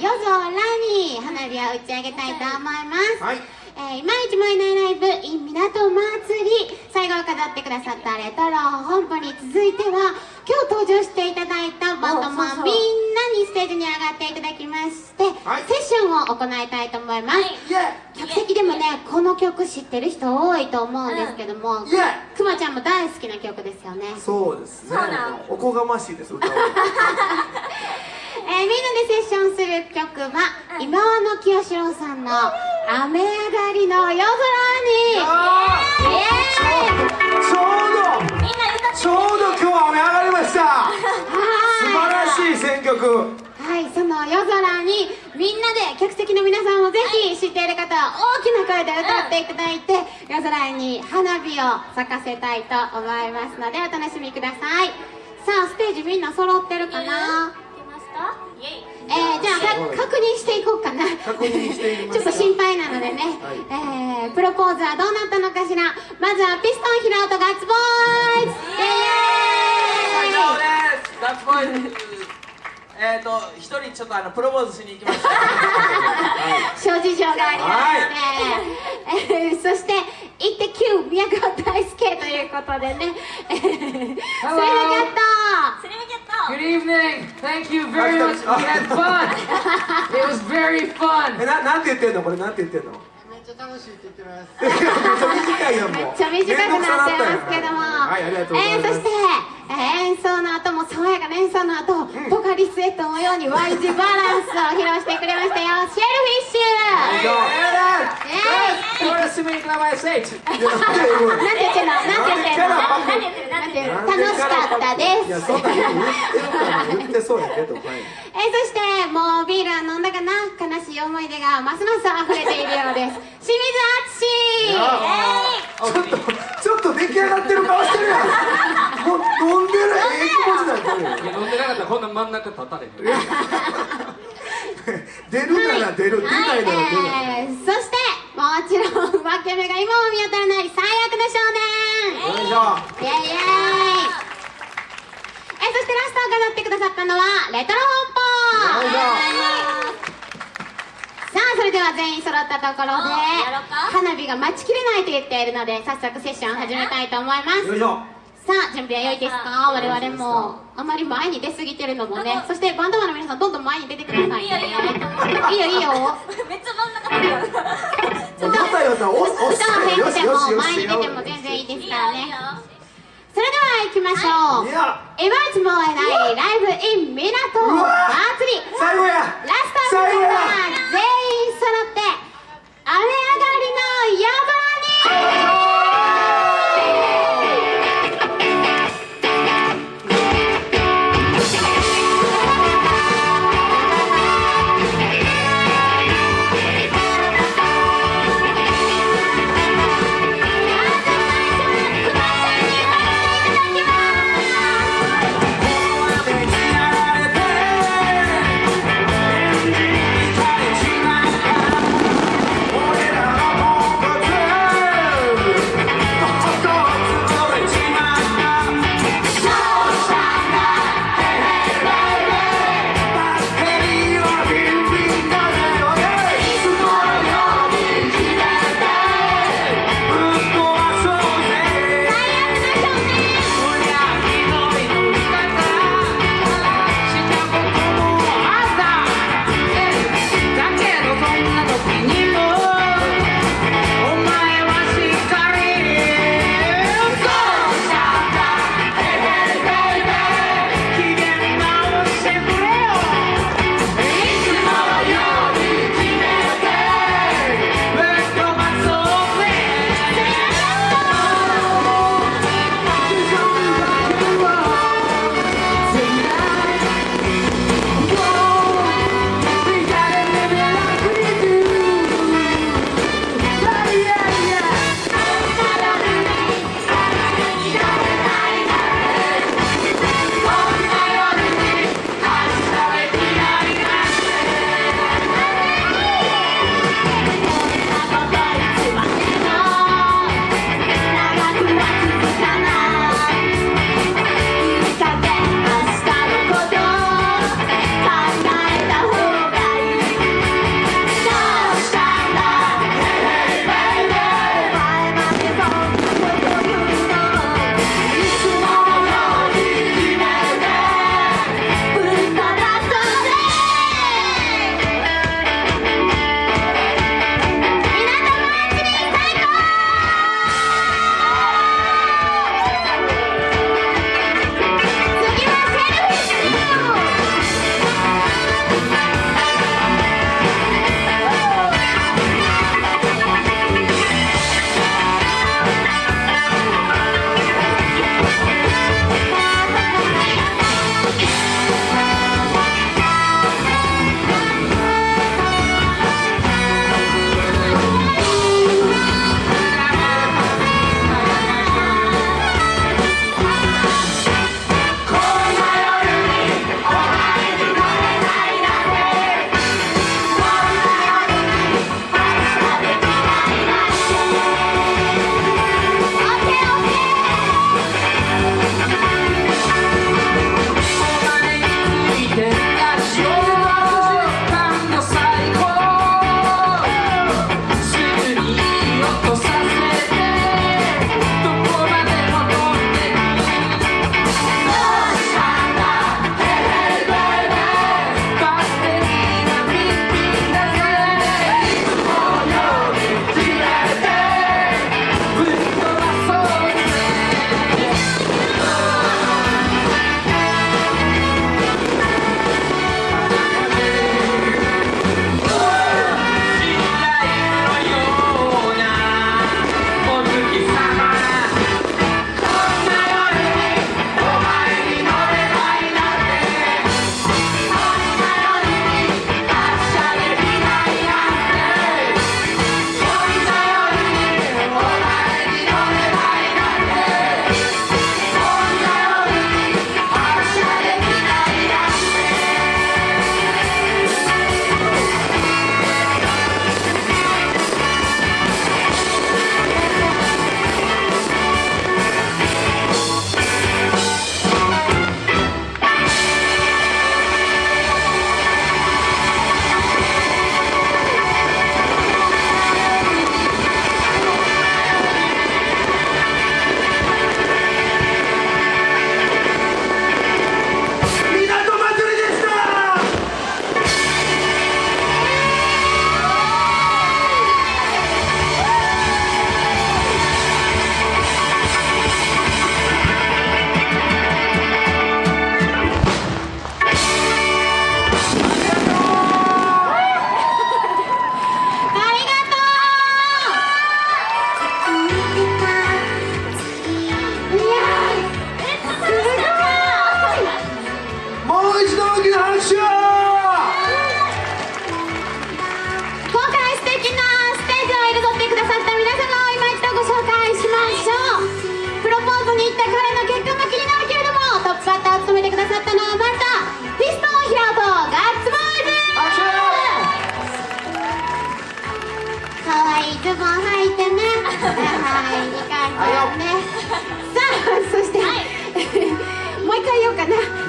夜空に花火を打ち上げたいと思います、はい。えー、今市燃えないライブ in 港祭り最後を飾ってくださったレトロ本舗に続いては今日登場していただいたバンドマンみんなにステージに上がっていただきまして、はい。セッションを行いたいと思います、客席でもねこの曲知ってる人多いと思うんですけども、くまちゃんも大好きな曲ですよね。そうですね。おこがましいです歌 えーみんなでセッションする曲は、今和の清志郎さんの「雨上がりの夜空に」ちょうどちょうど今日は雨上がりました。素晴らしい選曲。はい、その夜空にみんなで客席の皆さんもぜひ知っている方は大きな声で歌っていただいて、夜空に花火を咲かせたいと思いますのでお楽しみください。さあステージみんな揃ってるかな？いけますか？えー、じゃあか確認していこうかな。確認していきますちょっと心配なのでね、えー、プロポーズはどうなったのかしら。まずはピストン平尾とガッツボーイズ。イエーイ。ガッツボーイズえっ、と一人ちょっとあのプロポーズしに行きました。諸事情がありまして、えー そして「イッテ Q 宮川大輔」ということでね「えー、スリムキャット」スリムキャット Good evening. Thank you very much. We had fun. It was very え fun. ななんて言ってんの？これなんて言ってんの？めっちゃ楽しいって言ってます。めっちゃ短いやんもう。めっちゃ短くなってますけども、はいありがとうございえー、ますそして、えー演奏の後も爽やかな演奏の後、ポカリスエットのように Y 字バランスを披露してくれましたよ。シェルフィッシュ。楽しかったです。えー、そしてもうビールは飲んだかな悲しい思い出がますます溢れているようです清水敦ちょっとちょっと出来上がってる顔してるやんもう飲んでるええ気持ちなんだよ飲んでなかったらこんな真ん中立たれへん。出るなら出る。出ないなら出ない。えー、そしてもちろん分け目が今も見当たらない最悪の少年。よいしょイエイイエイ。えそしてラストを飾ってくださったのはレトロ本舗よいしょさあそれでは全員揃ったところで花火が待ちきれないと言っているので早速セッションを始めたいと思います。よいしょさあ準備は良いですか？我々もあまり前に出過ぎてるのもねそしてバンドマンの皆さんどんどん前に出てくださいね。いいよいいよ。めっちゃ真ん中歌を変えてすよしよしもよし前に出ても全然いいですからねそれでは行きましょういや今いつも会えないライブ in 港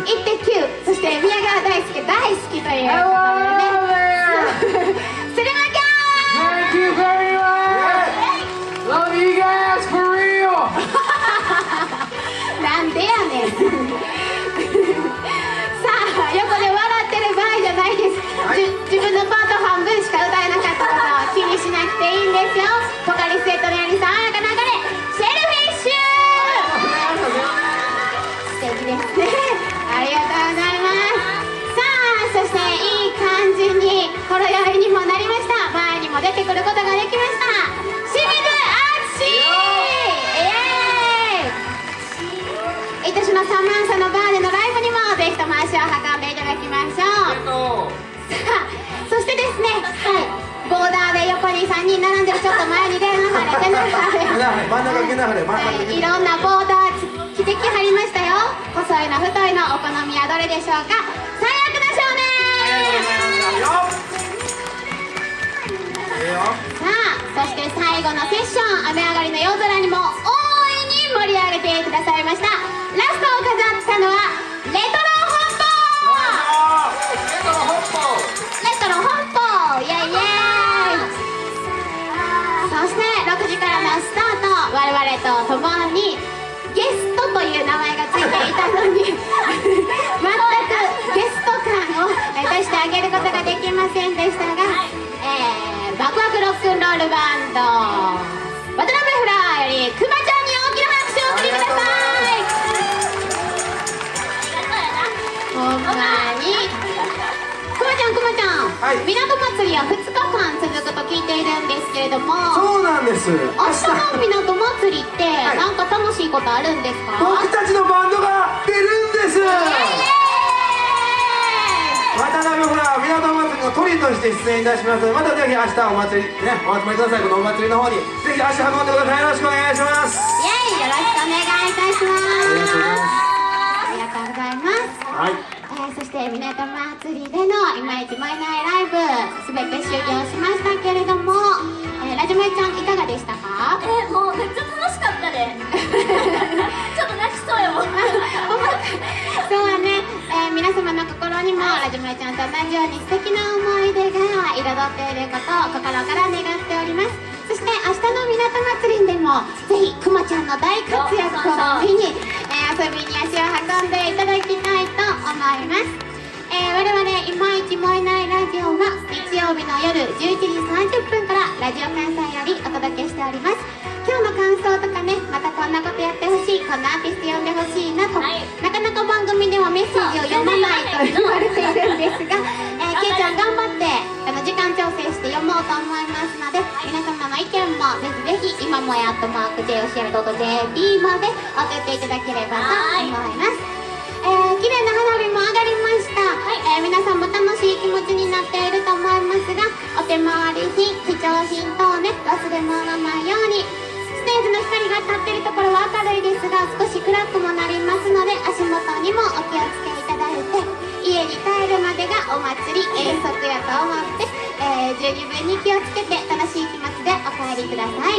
えー、宮川大輔大好きということでね Hello there! スリムキャ Thank you very much! Love you guys for real! ーなんでやねんさあ横で笑ってる場合じゃないです、じ自分のパート半分しか歌えなかったことを気にしなくていいんですよポカリスエットも出てくることができました。清水敦イエーイ。愛しのサマンサのバーでのライブにもぜひとも足を運んでいただきましょう。さあそしてですねはい。ボーダーで横に3人並んでるちょっと前に出 なはれ出なはれ。はい、いろんなボーダー着てきはりましたよ。細いの太いのお好みはどれでしょうか？さあそして最後のセッション雨上がりの夜空にも大いに盛り上げてくださいました。ラストを飾ったのはレトロ本舗レトロ本舗イエイ。イエイそして6時からのスタート。我々と共ンロールバンド。渡辺フラーよりくまちゃんに大きな拍手をお送りください。ほんまに。くまちゃんくまちゃん、はい。港祭りは2日間続くと聞いているんですけれども。そうなんです。明明日の港祭りってい。なんか楽しいことあるんですか、僕たちのバンドが出るんです。イエ渡辺ほら港祭りのトリとして出演いたします。またぜひ明日お祭りねお集まりくださいこのお祭りの方にぜひ足運んでください。よろしくお願いします。ーイイエイよろしくお願いいたしますありがとうございます。はい。えーそして港祭りでのいまいち燃えないライブすべて終了しましたけれども、えーラジマイちゃんいかがでしたか？えもうめっちゃ楽しかったね。ちょっと泣きそうよ。そうね、皆様の心にもラジマイちゃんと同じように素敵な思い出が彩っていることを心から願っております。そして明日の港祭りでもぜひくまちゃんの大活躍を見に、えー遊びに足を運んでいただきたいと思います。えー我々いまいち燃えないラジオは日曜日の夜11時30分からラジオ関西よりお届けしております。今日の感想とかねまたこんなことやってほしいこんなアーティスト呼んでほしいなと、はい。なかなか番組ではメッセージを読まないと言われているんですが、えー、けい。ちゃん頑張ってあの時間調整して読もうと思いますので皆様の意見もぜひぜひ今もやっとマーク JOCR.JP まで送っていただければと思います。えー、綺麗な花火も上がりました、えー皆さんも楽しい気持ちになっていると思いますがお手回り品貴重品等をね忘れ物らないようにステージの光が当たっているところは明るいですが少し暗くもなりますので足元にもお気をつけいただいて家に帰るまでがお祭り遠足やと思って、えー十二分に気をつけて楽しい気持ちでお帰りください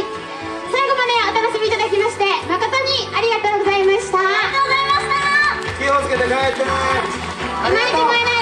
最後までお楽しみいただきまして誠にありがとうございました。気をつけて帰って